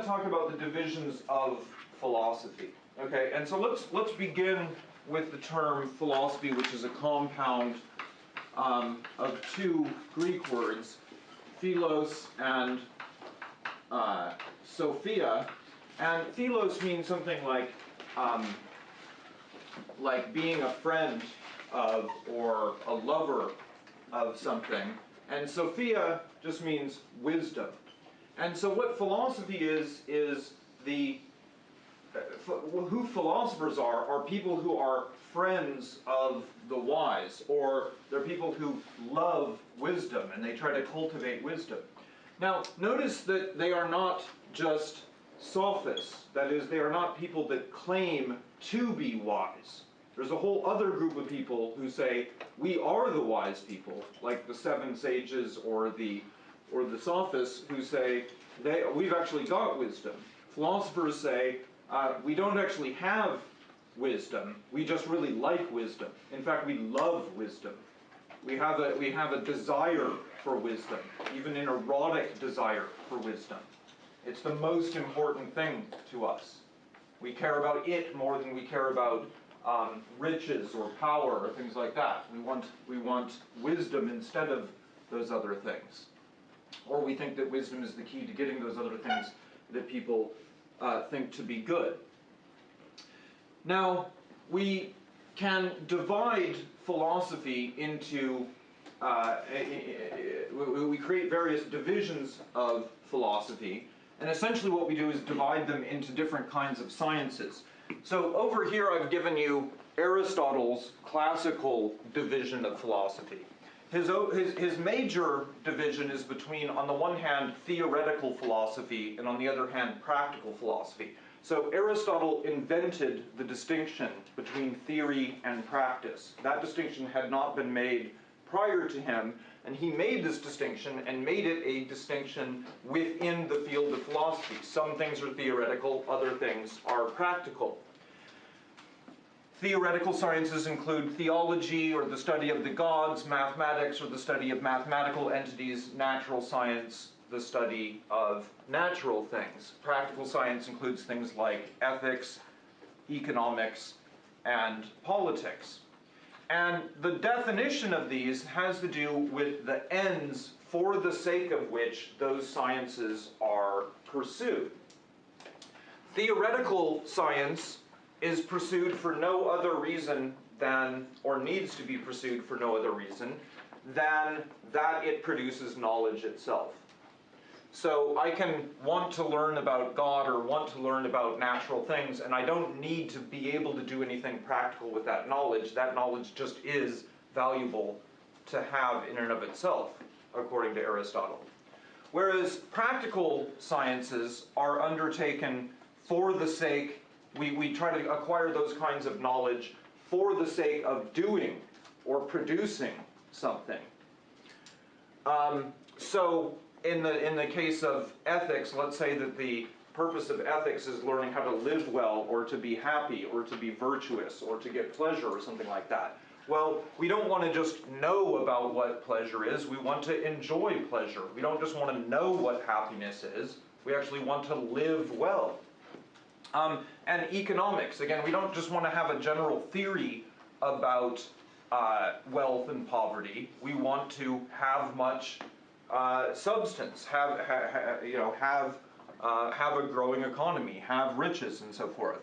to talk about the divisions of philosophy. Okay, and so let's let's begin with the term philosophy, which is a compound um, of two Greek words, philos and uh, Sophia. And philos means something like um, like being a friend of or a lover of something. And Sophia just means wisdom. And so what philosophy is, is the, uh, who philosophers are, are people who are friends of the wise, or they're people who love wisdom and they try to cultivate wisdom. Now, notice that they are not just sophists. That is, they are not people that claim to be wise. There's a whole other group of people who say, we are the wise people, like the seven sages or the or the sophists who say, they, we've actually got wisdom. Philosophers say, uh, we don't actually have wisdom, we just really like wisdom. In fact, we love wisdom. We have a, we have a desire for wisdom, even an erotic desire for wisdom. It's the most important thing to us. We care about it more than we care about um, riches or power or things like that. We want, we want wisdom instead of those other things. Or we think that wisdom is the key to getting those other things that people uh, think to be good. Now, we can divide philosophy into, uh, we create various divisions of philosophy, and essentially what we do is divide them into different kinds of sciences. So over here I've given you Aristotle's classical division of philosophy. His, his, his major division is between, on the one hand, theoretical philosophy, and on the other hand, practical philosophy. So Aristotle invented the distinction between theory and practice. That distinction had not been made prior to him, and he made this distinction and made it a distinction within the field of philosophy. Some things are theoretical, other things are practical. Theoretical sciences include theology or the study of the gods, mathematics or the study of mathematical entities, natural science, the study of natural things. Practical science includes things like ethics, economics, and politics. And the definition of these has to do with the ends for the sake of which those sciences are pursued. Theoretical science is pursued for no other reason than, or needs to be pursued for no other reason, than that it produces knowledge itself. So I can want to learn about God or want to learn about natural things, and I don't need to be able to do anything practical with that knowledge. That knowledge just is valuable to have in and of itself, according to Aristotle. Whereas practical sciences are undertaken for the sake we, we try to acquire those kinds of knowledge for the sake of doing or producing something. Um, so in the, in the case of ethics, let's say that the purpose of ethics is learning how to live well or to be happy or to be virtuous or to get pleasure or something like that. Well, we don't want to just know about what pleasure is, we want to enjoy pleasure. We don't just want to know what happiness is, we actually want to live well. Um, and economics, again, we don't just want to have a general theory about uh, wealth and poverty. We want to have much uh, substance, have, ha, ha, you know, have, uh, have a growing economy, have riches and so forth.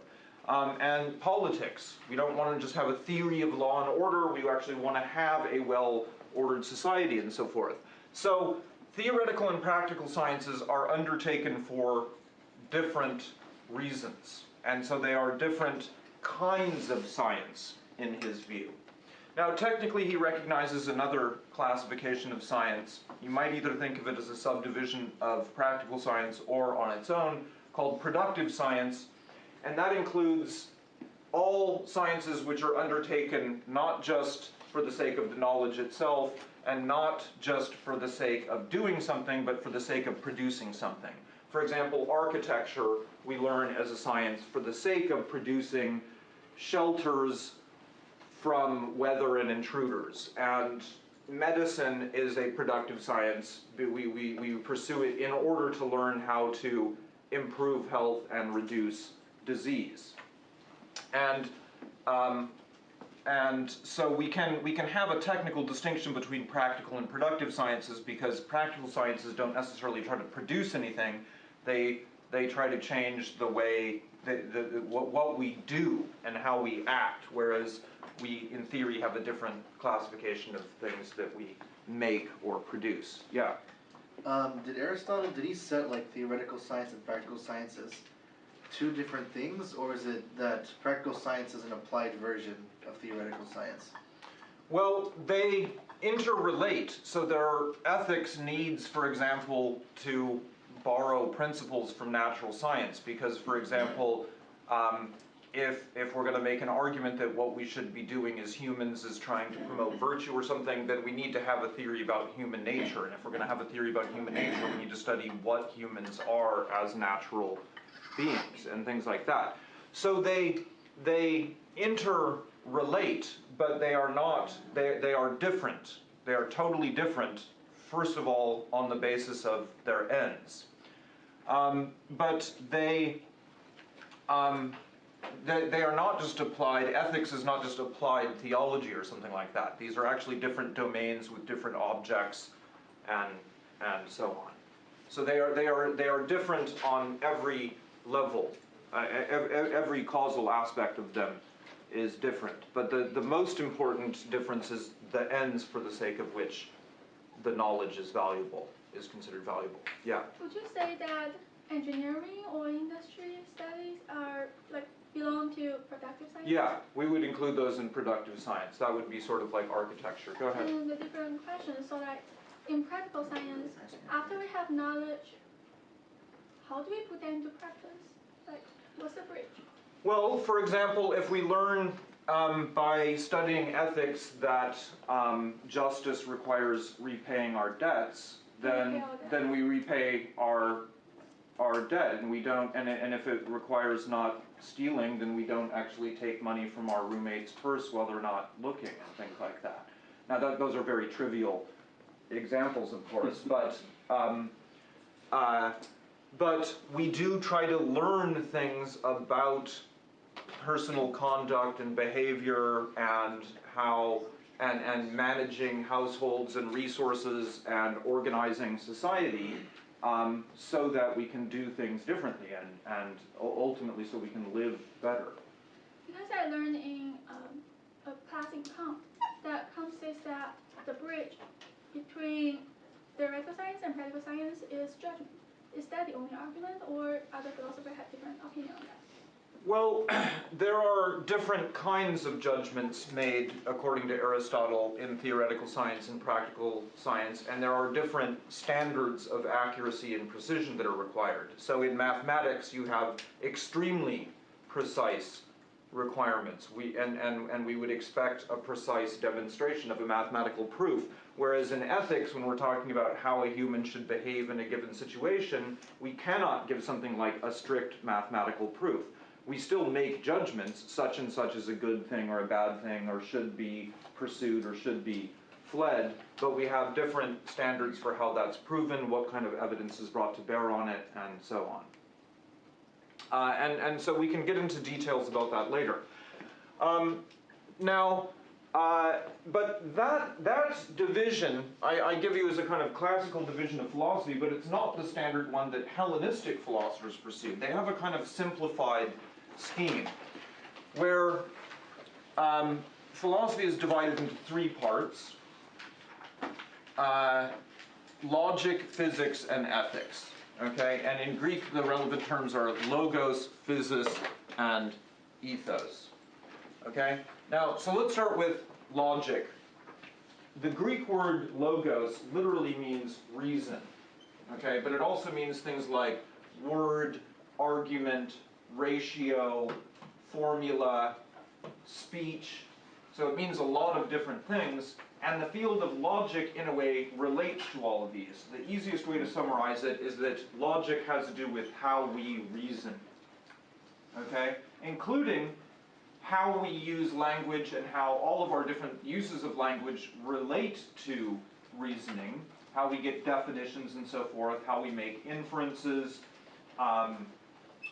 Um, and politics, we don't want to just have a theory of law and order, we actually want to have a well-ordered society and so forth. So theoretical and practical sciences are undertaken for different reasons. And so they are different kinds of science in his view. Now, technically, he recognizes another classification of science. You might either think of it as a subdivision of practical science or on its own, called productive science, and that includes all sciences which are undertaken not just for the sake of the knowledge itself, and not just for the sake of doing something, but for the sake of producing something. For example, architecture we learn as a science for the sake of producing shelters from weather and intruders. And medicine is a productive science. We, we, we pursue it in order to learn how to improve health and reduce disease. And um, and so we can we can have a technical distinction between practical and productive sciences because practical sciences don't necessarily try to produce anything. They they try to change the way the, the, the, what, what we do and how we act, whereas we in theory have a different classification of things that we make or produce. Yeah. Um, did Aristotle did he set like theoretical science and practical sciences two different things, or is it that practical science is an applied version of theoretical science? Well, they interrelate. So there are ethics needs, for example, to borrow principles from natural science. Because, for example, um, if if we're going to make an argument that what we should be doing as humans is trying to promote virtue or something, then we need to have a theory about human nature. And if we're going to have a theory about human nature, we need to study what humans are as natural beings and things like that. So they they interrelate, but they are not they they are different. They are totally different. First of all, on the basis of their ends, um, but they. Um, they, they are not just applied, ethics is not just applied theology or something like that. These are actually different domains with different objects and, and so on. So they are, they, are, they are different on every level. Uh, every, causal aspect of them is different. But the, the most important difference is the ends for the sake of which the knowledge is valuable, is considered valuable. Yeah. Would you say that engineering or industry studies are like belong to productive science? Yeah, we would include those in productive science. That would be sort of like architecture. Go ahead. And a different question. So like in practical science, after we have knowledge, how do we put that into practice? Like what's the bridge? Well, for example, if we learn um, by studying ethics that um, justice requires repaying our debts, then Repay our debt. then we repay our our debt, and we don't. And, and if it requires not stealing, then we don't actually take money from our roommate's purse while they're not looking and things like that. Now, that, those are very trivial examples, of course, but. Um, uh, but we do try to learn things about personal conduct and behavior and how and, and managing households and resources and organizing society um, so that we can do things differently and, and ultimately so we can live better. Because I learned in um, a class in Kant that Kant says that the bridge between theoretical science and practical science is judgment. Is that the only argument, or other philosophers have different opinion on that? Well, there are different kinds of judgments made according to Aristotle in theoretical science and practical science, and there are different standards of accuracy and precision that are required. So in mathematics, you have extremely precise requirements. We, and, and, and we would expect a precise demonstration of a mathematical proof. Whereas in ethics, when we're talking about how a human should behave in a given situation, we cannot give something like a strict mathematical proof we still make judgments, such and such is a good thing or a bad thing, or should be pursued or should be fled, but we have different standards for how that's proven, what kind of evidence is brought to bear on it, and so on. Uh, and, and so we can get into details about that later. Um, now, uh, but that, that division, I, I give you as a kind of classical division of philosophy, but it's not the standard one that Hellenistic philosophers pursued. They have a kind of simplified scheme where um, philosophy is divided into three parts uh, logic, physics, and ethics. Okay, and in Greek, the relevant terms are logos, physis, and ethos. Okay, now, so let's start with logic. The Greek word logos literally means reason. Okay, but it also means things like word, argument, ratio, formula, speech. So it means a lot of different things, and the field of logic, in a way, relates to all of these. The easiest way to summarize it is that logic has to do with how we reason, okay? Including how we use language and how all of our different uses of language relate to reasoning, how we get definitions and so forth, how we make inferences, um,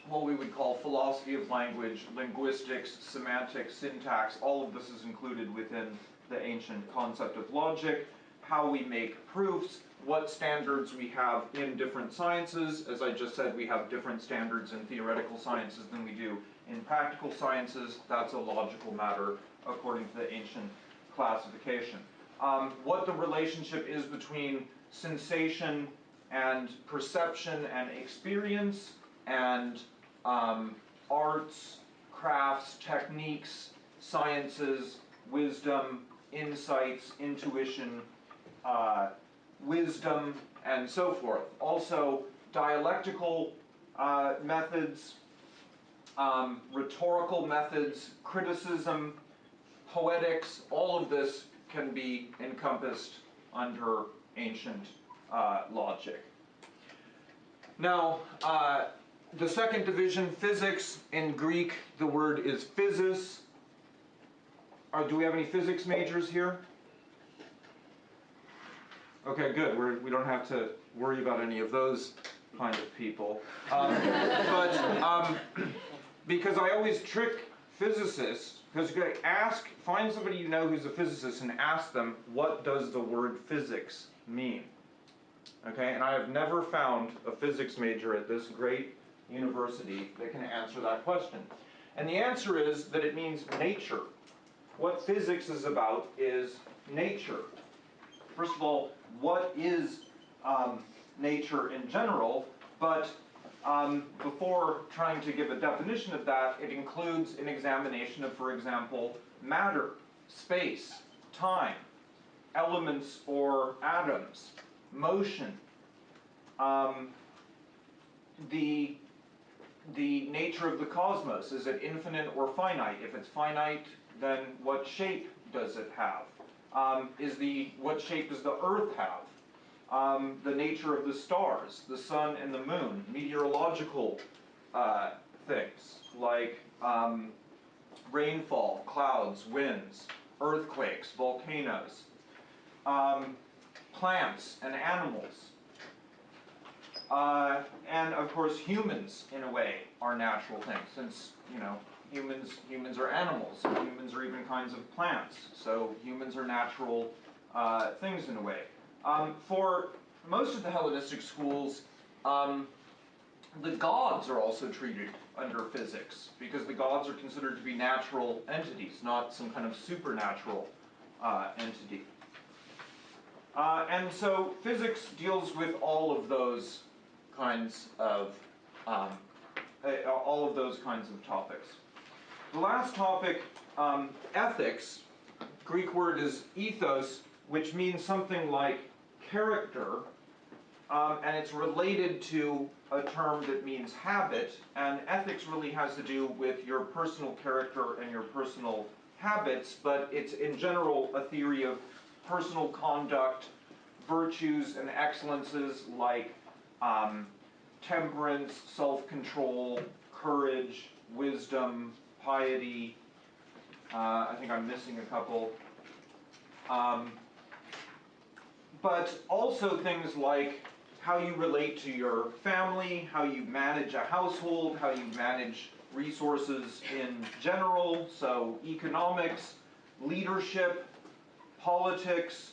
what we would call philosophy of language, linguistics, semantics, syntax, all of this is included within the ancient concept of logic, how we make proofs, what standards we have in different sciences. As I just said, we have different standards in theoretical sciences than we do in practical sciences. That's a logical matter according to the ancient classification. Um, what the relationship is between sensation and perception and experience and um, arts, crafts, techniques, sciences, wisdom, insights, intuition, uh, wisdom, and so forth. Also, dialectical uh, methods, um, rhetorical methods, criticism, poetics, all of this can be encompassed under ancient uh, logic. Now, uh, the second division, physics, in Greek, the word is physis. Or do we have any physics majors here? Okay, good. We're, we don't have to worry about any of those kind of people. Um, but um, because I always trick physicists, because you gotta ask, find somebody you know who's a physicist and ask them, what does the word physics mean? Okay, and I have never found a physics major at this great university that can answer that question. And the answer is that it means nature. What physics is about is nature. First of all, what is um, nature in general? But um, before trying to give a definition of that, it includes an examination of, for example, matter, space, time, elements or atoms, motion, um, the the nature of the cosmos. Is it infinite or finite? If it's finite, then what shape does it have? Um, is the what shape does the Earth have? Um, the nature of the stars, the sun and the moon, meteorological uh, things like um, rainfall, clouds, winds, earthquakes, volcanoes, um, plants and animals. Uh, and of course, humans, in a way, are natural things, since you know humans humans are animals, and humans are even kinds of plants. So humans are natural uh, things in a way. Um, for most of the Hellenistic schools, um, the gods are also treated under physics because the gods are considered to be natural entities, not some kind of supernatural uh, entity. Uh, and so physics deals with all of those kinds of um, all of those kinds of topics. The last topic, um, ethics, Greek word is ethos, which means something like character, um, and it's related to a term that means habit, and ethics really has to do with your personal character and your personal habits, but it's in general a theory of personal conduct, virtues and excellences like um, temperance, self control, courage, wisdom, piety. Uh, I think I'm missing a couple. Um, but also things like how you relate to your family, how you manage a household, how you manage resources in general, so economics, leadership, politics,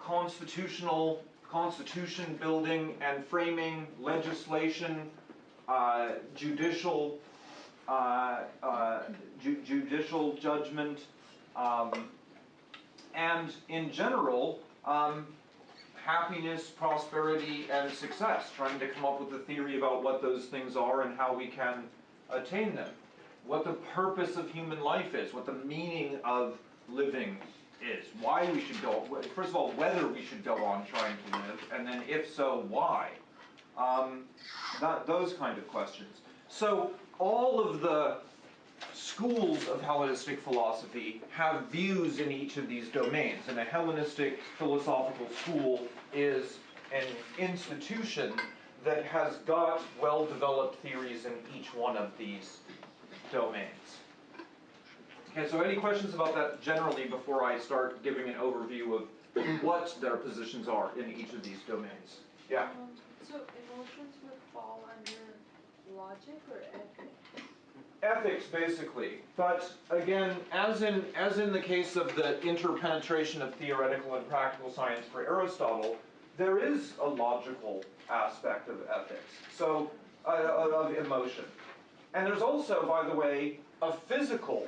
constitutional constitution building and framing, legislation, uh, judicial uh, uh, ju- judicial judgment, um, and in general, um, happiness, prosperity, and success. Trying to come up with a theory about what those things are and how we can attain them. What the purpose of human life is, what the meaning of living is, why we should go, first of all, whether we should go on trying to live, and then if so, why. Um, that, those kind of questions. So all of the schools of Hellenistic philosophy have views in each of these domains, and a Hellenistic philosophical school is an institution that has got well-developed theories in each one of these domains. Okay, so any questions about that generally before I start giving an overview of what their positions are in each of these domains? Yeah? Um, so emotions would fall under logic or ethics? ethics basically. But again, as in as in the case of the interpenetration of theoretical and practical science for Aristotle, there is a logical aspect of ethics. So uh, of emotion, and there's also, by the way, a physical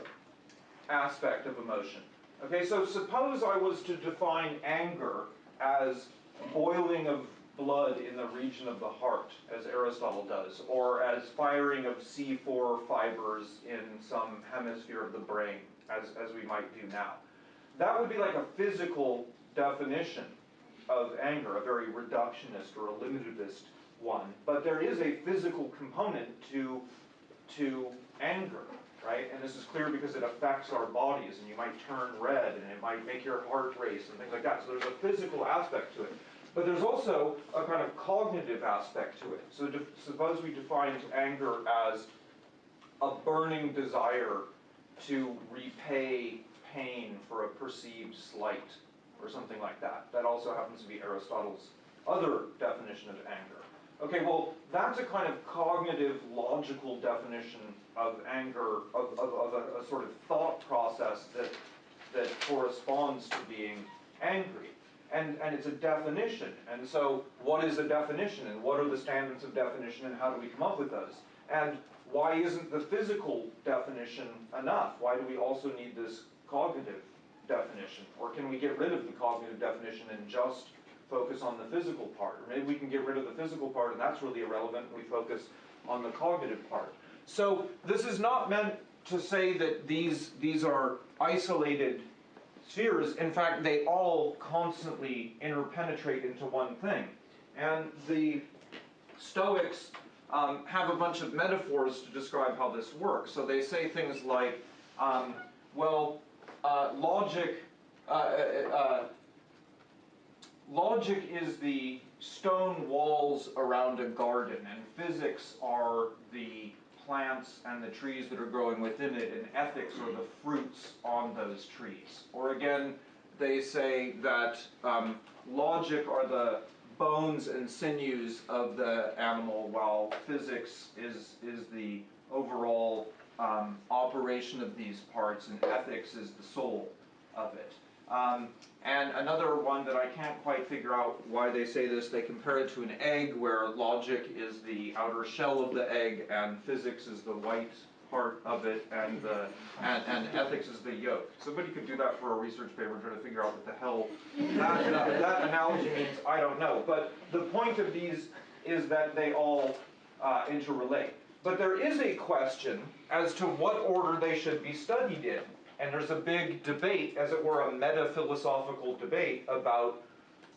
aspect of emotion. Okay, so suppose I was to define anger as boiling of blood in the region of the heart, as Aristotle does, or as firing of C4 fibers in some hemisphere of the brain, as, as we might do now. That would be like a physical definition of anger, a very reductionist or a eliminativist one. But there is a physical component to, to anger, right? And this is clear because it affects our bodies, and you might turn red, and it might make your heart race, and things like that. So there's a physical aspect to it. But there's also a kind of cognitive aspect to it. So suppose we defined anger as a burning desire to repay pain for a perceived slight, or something like that. That also happens to be Aristotle's other definition of anger. Okay, well, that's a kind of cognitive, logical definition of anger, of, of, of a, a sort of thought process that, that corresponds to being angry. And, and it's a definition. And so, what is a definition? And what are the standards of definition? And how do we come up with those? And why isn't the physical definition enough? Why do we also need this cognitive definition? Or can we get rid of the cognitive definition and just focus on the physical part? Or maybe we can get rid of the physical part and that's really irrelevant and we focus on the cognitive part. So this is not meant to say that these, these are isolated spheres. In fact, they all constantly interpenetrate into one thing. And the Stoics um, have a bunch of metaphors to describe how this works. So they say things like, um, well, uh, logic, uh, uh, uh, logic is the stone walls around a garden, and physics are the plants and the trees that are growing within it, and ethics are the fruits on those trees. Or again, they say that um, logic are the bones and sinews of the animal, while physics is, is the overall um, operation of these parts, and ethics is the soul of it. Um, and another one that I can't quite figure out why they say this, they compare it to an egg where logic is the outer shell of the egg and physics is the white part of it and the and, and ethics is the yolk. Somebody could do that for a research paper try to figure out what the hell that, that, that analogy means, I don't know. But the point of these is that they all uh, interrelate. But there is a question as to what order they should be studied in. And there's a big debate, as it were, a meta-philosophical debate about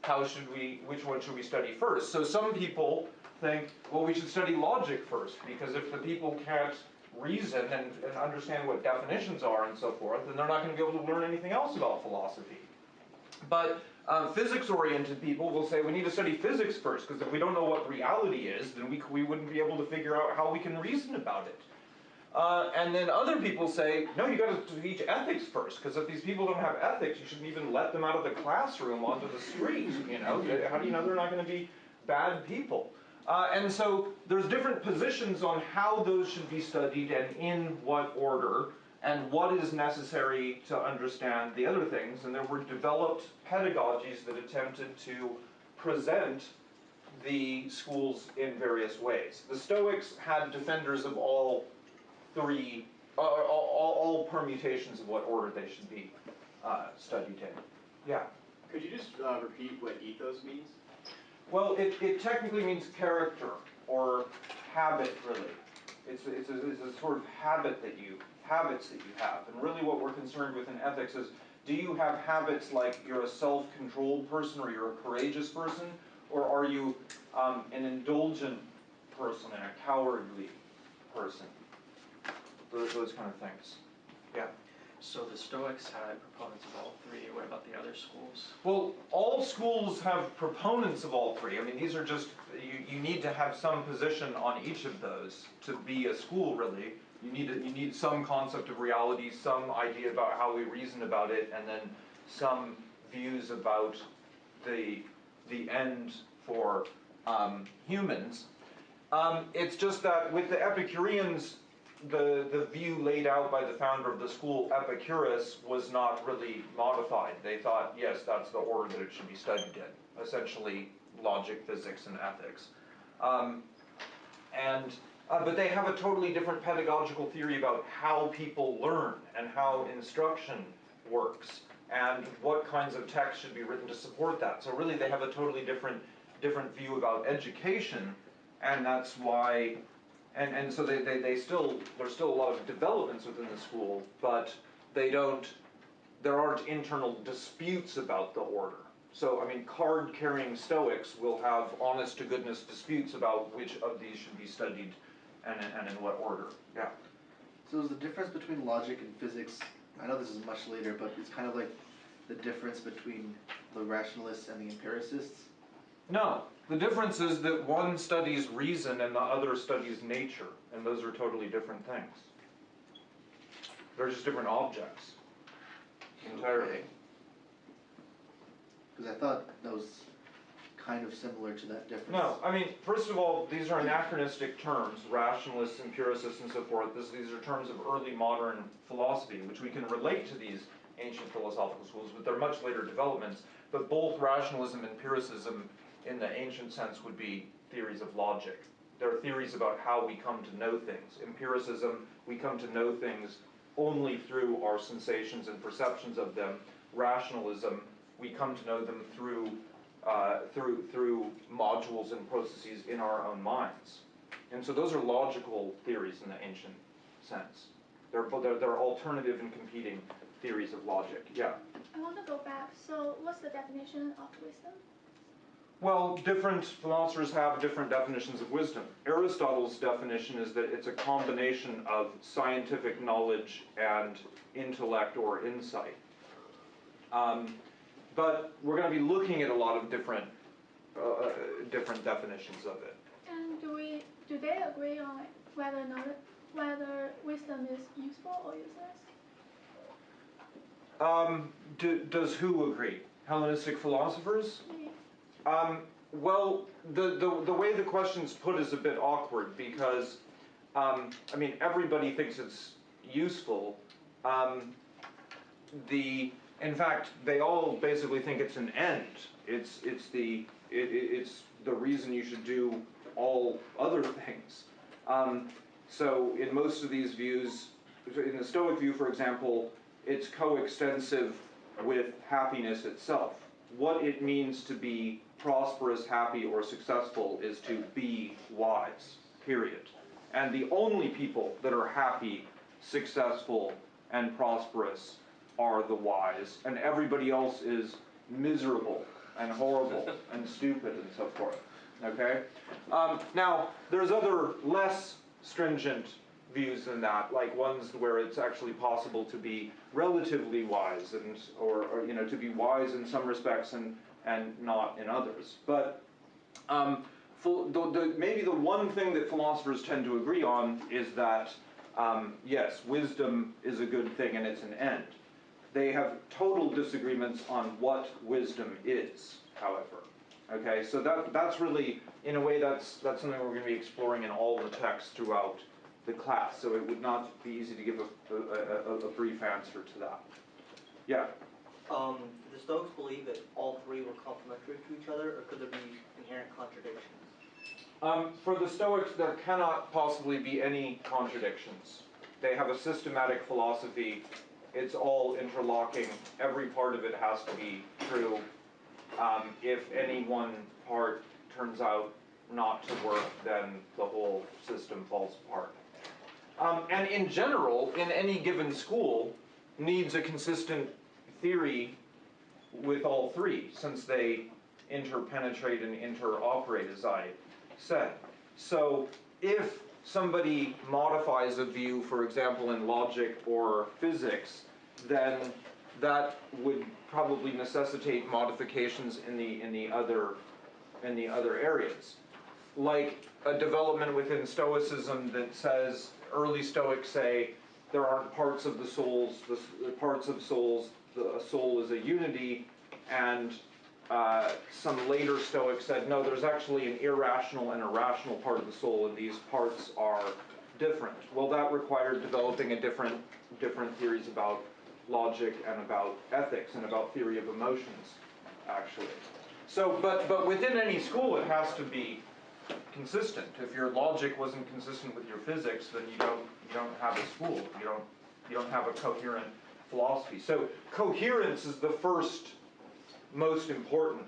how should we, which one should we study first. So some people think, well, we should study logic first, because if the people can't reason and, and understand what definitions are and so forth, then they're not going to be able to learn anything else about philosophy. But um, physics-oriented people will say we need to study physics first, because if we don't know what reality is, then we, we wouldn't be able to figure out how we can reason about it. Uh, and then other people say, no, you got to teach ethics first, because if these people don't have ethics, you shouldn't even let them out of the classroom onto the street. You know, how do you know they're not going to be bad people? Uh, and so there's different positions on how those should be studied and in what order, and what is necessary to understand the other things. And there were developed pedagogies that attempted to present the schools in various ways. The Stoics had defenders of all three, uh, all, all, all permutations of what order they should be uh, studied in. Yeah. Could you just uh, repeat what ethos means? Well, it, it technically means character or habit, really. It's, a- it's, a, it's a sort of habit that you, habits that you have. And really what we're concerned with in ethics is, do you have habits like you're a self-controlled person or you're a courageous person? Or are you um, an indulgent person and a cowardly person? Those, those kind of things. Yeah. So the Stoics had proponents of all three. What about the other schools? Well, all schools have proponents of all three. I mean, these are just, you, you need to have some position on each of those to be a school, really. You need, you need some concept of reality, some idea about how we reason about it, and then some views about the, the end for um, humans. Um, it's just that with the Epicureans, the, the view laid out by the founder of the school, Epicurus, was not really modified. They thought, yes, that's the order that it should be studied in, essentially logic, physics, and ethics. Um, and, uh, but they have a totally different pedagogical theory about how people learn and how instruction works and what kinds of text should be written to support that. So really they have a totally different, different view about education and that's why, and, and so they, they, they still, there's still a lot of developments within the school, but they don't, there aren't internal disputes about the order. So, I mean, card-carrying Stoics will have honest-to-goodness disputes about which of these should be studied and, in- and in what order, yeah. So is the difference between logic and physics, I know this is much later, but it's kind of like the difference between the rationalists and the empiricists? No, the difference is that one studies reason and the other studies nature, and those are totally different things. They're just different objects. Entirely. Cause I thought that was kind of similar to that difference. No, I mean, first of all, these are anachronistic terms, rationalists, empiricists, and so forth. This, these are terms of early modern philosophy, which we can relate to these ancient philosophical schools, but they're much later developments. But both rationalism and empiricism, in the ancient sense, would be theories of logic. There are theories about how we come to know things. Empiricism, we come to know things only through our sensations and perceptions of them. Rationalism, we come to know them through uh, through through modules and processes in our own minds. And so those are logical theories in the ancient sense. They're they're, they're alternative and competing theories of logic. Yeah. I want to go back. So, what's the definition of wisdom? Well, different philosophers have different definitions of wisdom. Aristotle's definition is that it's a combination of scientific knowledge and intellect or insight. Um, but we're going to be looking at a lot of different, uh, different definitions of it. And do we do they agree on whether knowledge, whether wisdom is useful or useless? Um, do, does who agree? Hellenistic philosophers? Me. Um, well, the, the, the way the question's put is a bit awkward because, um, I mean, everybody thinks it's useful. Um, the, in fact, they all basically think it's an end. It's, it's the, it, it, it's the reason you should do all other things. Um, so in most of these views, in the Stoic view, for example, it's coextensive with happiness itself. What it means to be prosperous, happy, or successful is to be wise, period. And the only people that are happy, successful, and prosperous are the wise, and everybody else is miserable and horrible and stupid and so forth. Okay? Um, now, there's other less stringent views than that, like ones where it's actually possible to be relatively wise and or, or you know to be wise in some respects and and not in others. But um, the, the, maybe the one thing that philosophers tend to agree on is that um, yes, wisdom is a good thing and it's an end. They have total disagreements on what wisdom is, however. Okay, so that that's really, in a way, that's that's something we're going to be exploring in all the texts throughout the class. So it would not be easy to give a, a, a, a brief answer to that. Yeah. Um, the Stoics believe that all three were complementary to each other, or could there be inherent contradictions? Um, for the Stoics, there cannot possibly be any contradictions. They have a systematic philosophy. It's all interlocking. Every part of it has to be true. Um, if any one part turns out not to work, then the whole system falls apart. Um, and in general, in any given school, needs a consistent theory with all three, since they interpenetrate and interoperate, as I said. So if somebody modifies a view, for example, in logic or physics, then that would probably necessitate modifications in the in the other in the other areas. Like a development within Stoicism that says early Stoics say there aren't parts of the souls, the, the parts of souls, the soul is a unity, and uh, some later Stoics said, no, there's actually an irrational and a rational part of the soul, and these parts are different. Well, that required developing a different, different theories about logic and about ethics and about theory of emotions, actually. So, but, but within any school, it has to be consistent. If your logic wasn't consistent with your physics, then you don't, you don't have a school. You don't, you don't have a coherent philosophy. So coherence is the first most important